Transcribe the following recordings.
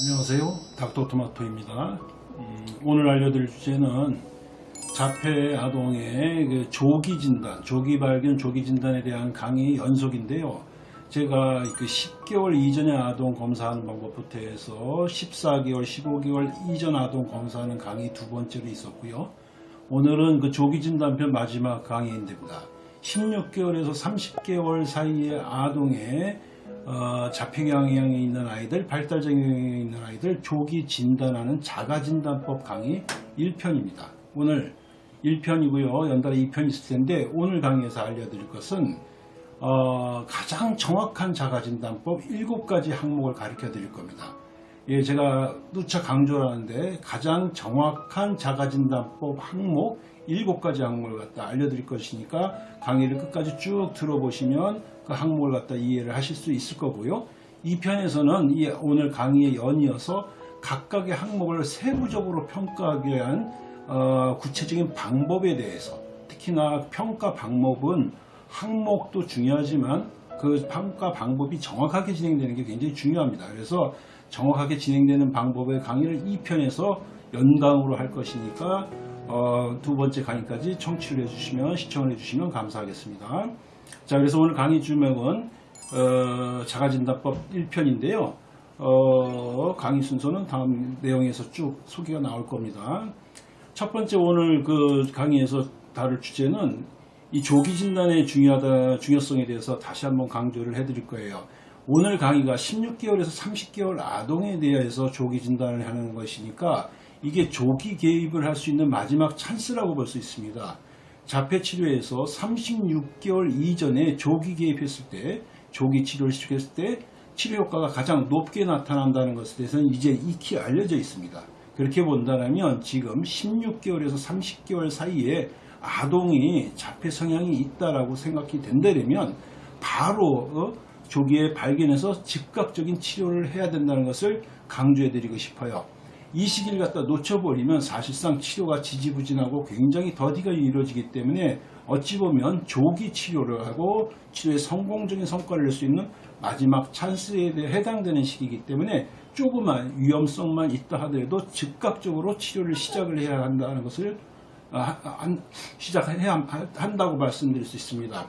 안녕하세요. 닥터토마토입니다. 음, 오늘 알려드릴 주제는 자폐 아동의 그 조기 진단, 조기 발견, 조기 진단에 대한 강의 연속인데요. 제가 그 10개월 이전의 아동 검사하는 방법부터 해서 14개월, 15개월 이전 아동 검사하는 강의 두 번째로 있었고요. 오늘은 그 조기 진단편 마지막 강의입니다. 16개월에서 30개월 사이의 아동의 어, 자폐 경향이 있는 아이들, 발달장애이 있는 아이들 조기 진단하는 자가진단법 강의 1편입니다. 오늘 1편이고요. 연달아 2편 있을 텐데 오늘 강의에서 알려드릴 것은 어, 가장 정확한 자가진단법 7가지 항목을 가르쳐 드릴 겁니다. 예, 제가 누차 강조하는데 가장 정확한 자가진단법 항목 7가지 항목을 갖다 알려드릴 것이니까 강의를 끝까지 쭉 들어보시면 그 항목을 갖다 이해를 하실 수 있을 거고요. 이 편에서는 이 오늘 강의에 연이어서 각각의 항목을 세부적으로 평가하기 위한 어, 구체적인 방법에 대해서 특히나 평가 방법은 항목도 중요하지만 그 평가 방법이 정확하게 진행되는 게 굉장히 중요합니다. 그래서 정확하게 진행되는 방법의 강의를 이 편에서 연강으로 할 것이니까 어, 두 번째 강의까지 청취를 해주시면 시청을 해주시면 감사하겠습니다. 자 그래서 오늘 강의 주명은 어, 자가진단법 1편인데요. 어, 강의 순서는 다음 내용에서 쭉 소개가 나올 겁니다. 첫 번째 오늘 그 강의에서 다룰 주제는 이 조기 진단의 중요하다 중요성에 대해서 다시 한번 강조를 해드릴 거예요. 오늘 강의가 16개월에서 30개월 아동에 대해서 조기 진단을 하는 것이니까 이게 조기 개입을 할 수 있는 마지막 찬스라고 볼 수 있습니다. 자폐 치료에서 36개월 이전에 조기 개입했을 때, 조기 치료를 시작했을 때 치료 효과가 가장 높게 나타난다는 것에 대해서는 이제 익히 알려져 있습니다. 그렇게 본다면 지금 16개월에서 30개월 사이에 아동이 자폐 성향이 있다라고 생각이 된다면 바로 어, 조기에 발견해서 즉각적인 치료를 해야 된다는 것을 강조해 드리고 싶어요. 이 시기를 갖다 놓쳐버리면 사실상 치료가 지지부진하고 굉장히 더디가 이루어지기 때문에 어찌 보면 조기 치료를 하고 치료에 성공적인 성과를 낼 수 있는 마지막 찬스에 대해 해당되는 시기이기 때문에 조그만 위험성만 있다 하더라도 즉각적으로 치료를 시작을 해야 한다는 것을 아, 시작해야 한다고 말씀드릴 수 있습니다.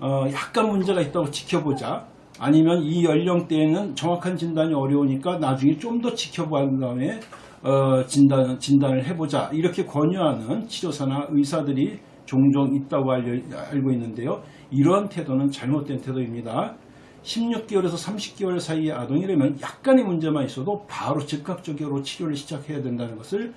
어, 약간 문제가 있다고 지켜보자. 아니면 이 연령대에는 정확한 진단이 어려우니까 나중에 좀 더 지켜본 다음에 어, 진단, 진단을 해보자. 이렇게 권유하는 치료사나 의사들이 종종 있다고 알고 있는데요. 이러한 태도는 잘못된 태도입니다. 16개월에서 30개월 사이의 아동이라면 약간의 문제만 있어도 바로 즉각적으로 치료를 시작해야 된다는 것을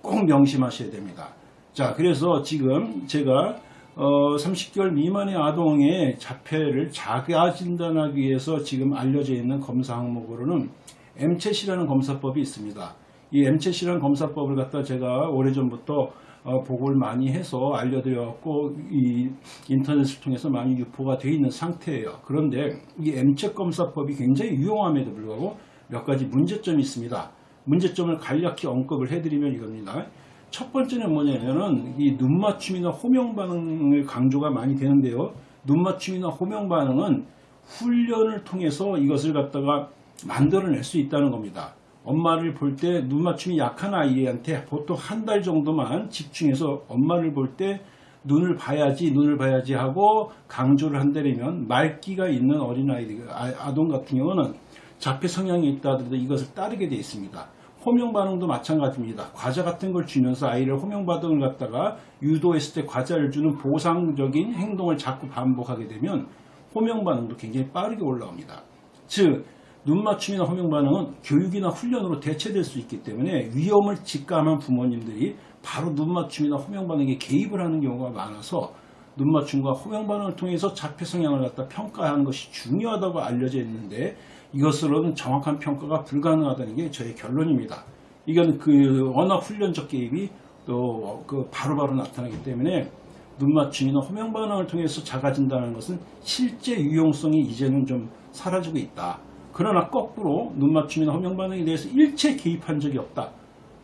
꼭 명심하셔야 됩니다. 자, 그래서 지금 제가 어, 30개월 미만의 아동의 자폐를 자가 진단하기 위해서 지금 알려져 있는 검사 항목으로는 MCH이라는 검사법이 있습니다. 이 MCH이라는 검사법을 갖다 제가 오래전부터 어, 보고를 많이 해서 알려드렸고 이 인터넷을 통해서 많이 유포가 되어 있는 상태예요. 그런데 이 MCH 검사법이 굉장히 유용함에도 불구하고 몇 가지 문제점이 있습니다. 문제점을 간략히 언급을 해드리면 이겁니다. 첫 번째는 뭐냐면은 이 눈 맞춤이나 호명 반응을 강조가 많이 되는데요. 눈 맞춤이나 호명 반응은 훈련을 통해서 이것을 갖다가 만들어낼 수 있다는 겁니다. 엄마를 볼 때 눈 맞춤이 약한 아이한테 보통 한 달 정도만 집중해서 엄마를 볼 때 눈을 봐야지 눈을 봐야지 하고 강조를 한다면 말기가 있는 어린아이들 아동 같은 경우는 자폐 성향이 있다 하더라도 이것을 따르게 되어 있습니다. 호명 반응도 마찬가지입니다. 과자 같은 걸 주면서 아이를 호명 반응을 갖다가 유도했을 때 과자를 주는 보상적인 행동을 자꾸 반복하게 되면 호명 반응도 굉장히 빠르게 올라옵니다. 즉 눈맞춤이나 호명 반응은 교육이나 훈련으로 대체될 수 있기 때문에 위험을 직감한 부모님들이 바로 눈맞춤이나 호명 반응에 개입을 하는 경우가 많아서 눈맞춤과 호명 반응을 통해서 자폐 성향을 갖다 평가하는 것이 중요하다고 알려져 있는데 이것으로는 정확한 평가가 불가능하다는 게 저의 결론입니다. 이건 그 언어 훈련적 개입이 또 그 바로바로 나타나기 때문에 눈맞춤이나 호명 반응을 통해서 작아진다는 것은 실제 유용성이 이제는 좀 사라지고 있다. 그러나 거꾸로 눈맞춤이나 호명 반응에 대해서 일체 개입한 적이 없다.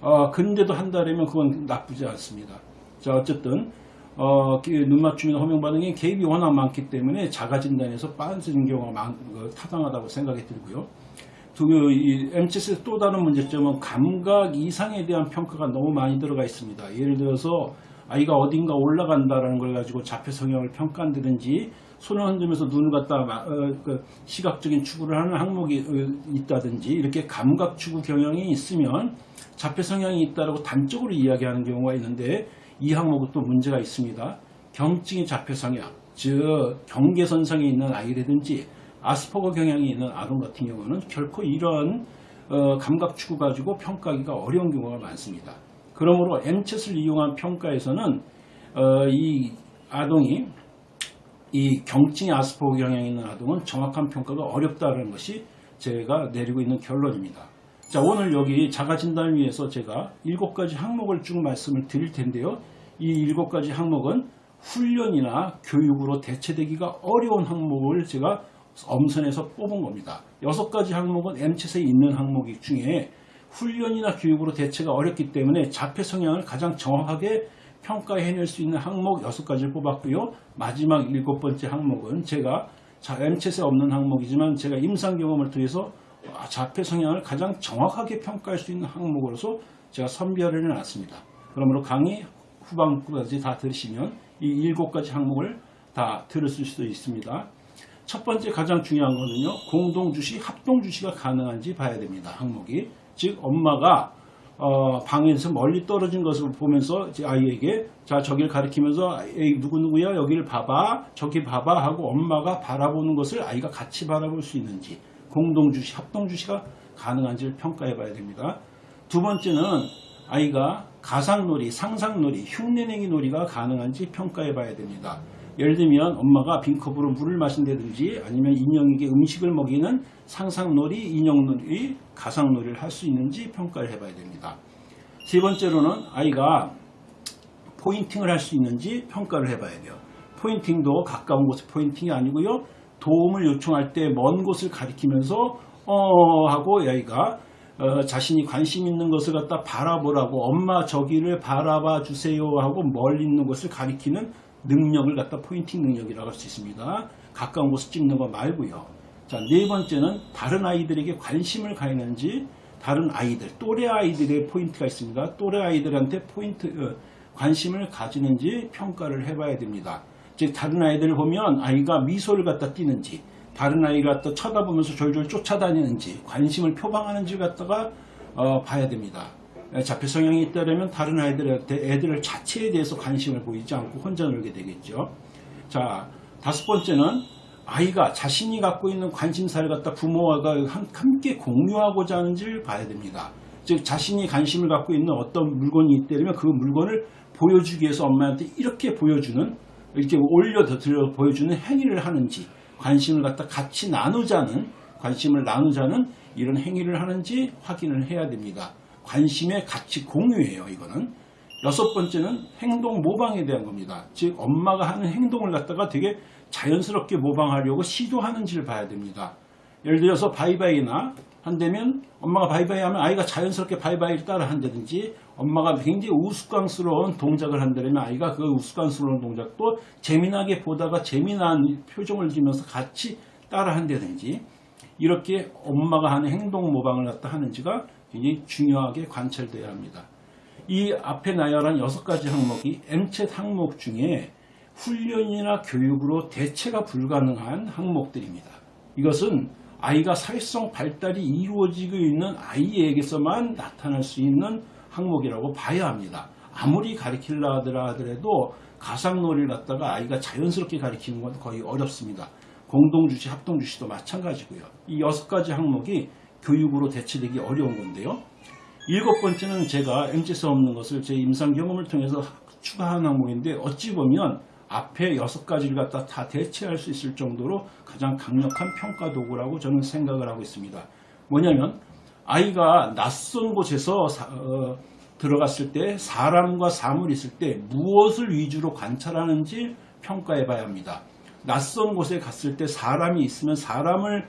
어, 근데도 한다면 그건 나쁘지 않습니다. 자 어쨌든 어, 그 눈맞춤이나 호명 반응에 개입이 워낙 많기 때문에 자가 진단에서 빠지는 경우가 많, 어, 타당하다고 생각이 들고요. 두, 이 MCS의 또 다른 문제점은 감각 이상에 대한 평가가 너무 많이 들어가 있습니다. 예를 들어서 아이가 어딘가 올라간다라는 걸 가지고 자폐 성향을 평가한다든지 손을 흔들면서 눈을 갖다 마- 어, 그 시각적인 추구를 하는 항목이 어, 있다든지 이렇게 감각 추구 경향이 있으면 자폐 성향이 있다라고 단적으로 이야기하는 경우가 있는데 이 항목은 또 문제가 있습니다. 경증의 자폐 성향, 즉 경계선상에 있는 아이라든지 아스퍼거 경향이 있는 아동 같은 경우는 결코 이런 어, 감각 추구 가지고 평가하기가 어려운 경우가 많습니다. 그러므로 MCH을 이용한 평가에서는 어, 이 아동이 이 경증의 아스퍼거 경향이 있는 아동은 정확한 평가가 어렵다는 것이 제가 내리고 있는 결론입니다. 자, 오늘 여기 자가 진단을 위해서 제가 일곱 가지 항목을 쭉 말씀을 드릴 텐데요. 이 일곱 가지 항목은 훈련이나 교육으로 대체되기가 어려운 항목을 제가 엄선해서 뽑은 겁니다. 여섯 가지 항목은 MCH에 있는 항목 중에 훈련이나 교육으로 대체가 어렵기 때문에 자폐 성향을 가장 정확하게 평가해낼 수 있는 항목 여섯 가지를 뽑았고요. 마지막 일곱 번째 항목은 제가 자, MCH에 없는 항목이지만 제가 임상 경험을 통해서 아, 자폐 성향을 가장 정확하게 평가할 수 있는 항목으로서 제가 선별을 해놨습니다. 그러므로 강의 후반부까지 다 들으시면 이 일곱 가지 항목을 다 들으실 수 있습니다. 첫 번째 가장 중요한 거는요. 공동 주시, 합동 주시가 가능한지 봐야 됩니다. 항목이. 즉 엄마가 어, 방에서 멀리 떨어진 것을 보면서 아이에게 자 저길 가리키면서 에이 누구 누구야 여기를 봐봐 저기 봐봐 하고 엄마가 바라보는 것을 아이가 같이 바라볼 수 있는지 공동 주시, 합동 주시가 가능한지를 평가해 봐야 됩니다. 두 번째는 아이가 가상놀이, 상상놀이, 흉내내기 놀이가 가능한지 평가해 봐야 됩니다. 예를 들면 엄마가 빈컵으로 물을 마신다든지 아니면 인형에게 음식을 먹이는 상상놀이, 인형놀이, 가상놀이를 할 수 있는지 평가를 해봐야 됩니다. 세 번째로는 아이가 포인팅을 할 수 있는지 평가를 해봐야 돼요. pointing도 가까운 곳의 pointing이 아니고요. 도움을 요청할 때 먼 곳을 가리키면서 어 하고 아이가 어, 자신이 관심 있는 것을 갖다 바라보라고 엄마 저기를 바라봐 주세요 하고 멀리 있는 것을 가리키는 능력을 갖다 pointing 능력이라고 할 수 있습니다. 가까운 곳을 찍는 거 말고요. 자, 네 번째는 다른 아이들에게 관심을 갖는지 다른 아이들, 또래 아이들의 포인트가 있습니다. 또래 아이들한테 포인트, 어, 관심을 가지는지 평가를 해봐야 됩니다. 즉, 다른 아이들을 보면 아이가 미소를 갖다 띠는지, 다른 아이가 갖다 쳐다보면서 졸졸 쫓아다니는지, 관심을 표방하는지 갖다가 어, 봐야 됩니다. 자폐 성향이 있다면 다른 아이들한테 애들 자체에 대해서 관심을 보이지 않고 혼자 놀게 되겠죠. 자, 다섯 번째는 아이가 자신이 갖고 있는 관심사를 갖다 부모와 함께 공유하고자 하는지를 봐야 됩니다. 즉 자신이 관심을 갖고 있는 어떤 물건이 있다면 그 물건을 보여주기 위해서 엄마한테 이렇게 보여주는 이렇게 올려 들어 보여주는 행위를 하는지 관심을 갖다 같이 나누자는 관심을 나누자는 이런 행위를 하는지 확인을 해야 됩니다. 관심의 가치 공유예요. 이거는 여섯 번째는 행동 모방에 대한 겁니다. 즉 엄마가 하는 행동을 갖다가 되게 자연스럽게 모방하려고 시도하는지를 봐야 됩니다. 예를 들어서 바이바이나 한다면 엄마가 바이바이 하면 아이가 자연스럽게 바이바이를 따라 한다든지 엄마가 굉장히 우스꽝스러운 동작을 한다면 아이가 그 우스꽝스러운 동작도 재미나게 보다가 재미난 표정을 지면서 같이 따라 한다든지 이렇게 엄마가 하는 행동 모방을 갖다 하는지가 굉장히 중요하게 관찰돼야 합니다. 이 앞에 나열한 여섯 가지 항목이 M-CHAT 항목 중에 훈련이나 교육으로 대체가 불가능한 항목들입니다. 이것은 아이가 사회성 발달이 이루어지고 있는 아이에게서만 나타날 수 있는 항목이라고 봐야 합니다. 아무리 가리킬라 하더라도 가상놀이를 갖다가 아이가 자연스럽게 가리키는 건 거의 어렵습니다. 공동주시, 합동주시도 마찬가지고요. 이 여섯 가지 항목이 교육으로 대체되기 어려운 건데요. 일곱 번째는 제가 MCS 없는 것을 제 임상 경험을 통해서 추가한 항목인데 어찌 보면 앞에 여섯 가지를 갖다 다 대체할 수 있을 정도로 가장 강력한 평가 도구라고 저는 생각을 하고 있습니다. 뭐냐면 아이가 낯선 곳에서 사, 어, 들어갔을 때 사람과 사물이 있을 때 무엇을 위주로 관찰하는지 평가해 봐야 합니다. 낯선 곳에 갔을 때 사람이 있으면 사람을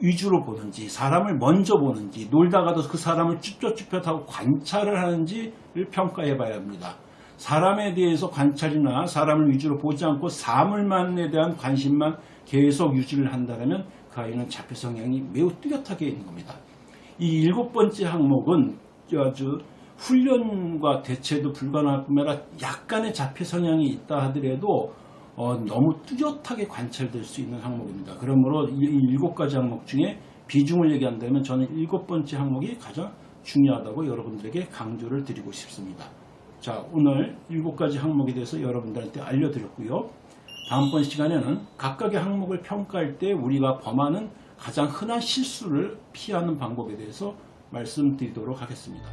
위주로 보는지 사람을 먼저 보는지 놀다가도 그 사람을 쭈뼛쭈뼛하고 관찰을 하는지를 평가해 봐야 합니다. 사람에 대해서 관찰이나 사람을 위주로 보지 않고 사물만에 대한 관심만 계속 유지를 한다면 그 아이는 자폐 성향이 매우 뚜렷하게 있는 겁니다. 이 일곱 번째 항목은 아주 훈련과 대체도 불가능할 뿐만 아니라 약간의 자폐 성향이 있다 하더라도 어, 너무 뚜렷하게 관찰될 수 있는 항목입니다. 그러므로 이 일곱 가지 항목 중에 비중을 얘기한다면 저는 일곱 번째 항목이 가장 중요하다고 여러분들에게 강조를 드리고 싶습니다. 자, 오늘 일곱 가지 항목에 대해서 여러분들한테 알려드렸고요. 다음번 시간에는 각각의 항목을 평가할 때 우리가 범하는 가장 흔한 실수를 피하는 방법에 대해서 말씀드리도록 하겠습니다.